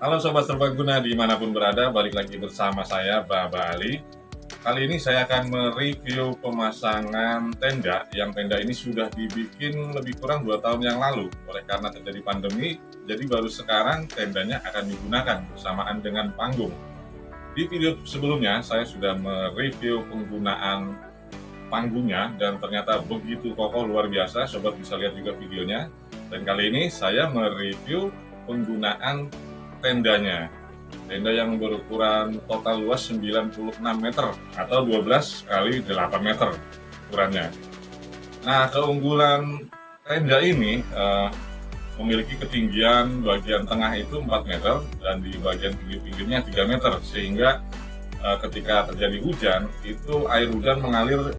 Halo Sobat Serbaguna di mana pun berada, balik lagi bersama saya Baba Ali. Kali ini saya akan mereview pemasangan tenda. Yang tenda ini sudah dibikin lebih kurang 2 tahun yang lalu. Oleh karena terjadi pandemi, jadi baru sekarang tendanya akan digunakan bersamaan dengan panggung. Di video sebelumnya saya sudah mereview penggunaan panggungnya Dan ternyata begitu kokoh luar biasa, Sobat bisa lihat juga videonya. Dan kali ini saya mereview penggunaan tendanya. Tenda yang berukuran total luas 96 meter atau 12 kali 8 meter ukurannya. Nah keunggulan tenda ini uh, memiliki ketinggian bagian tengah itu 4 meter dan di bagian pinggir-pinggirnya 3 meter sehingga uh, ketika terjadi hujan itu air hujan mengalir